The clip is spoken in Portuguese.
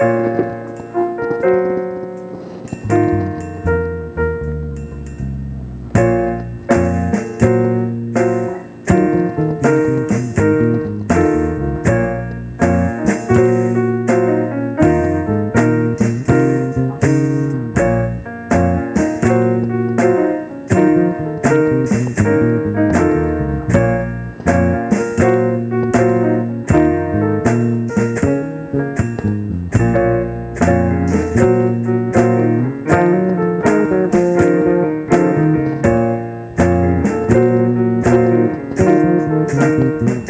Música Mm-hmm.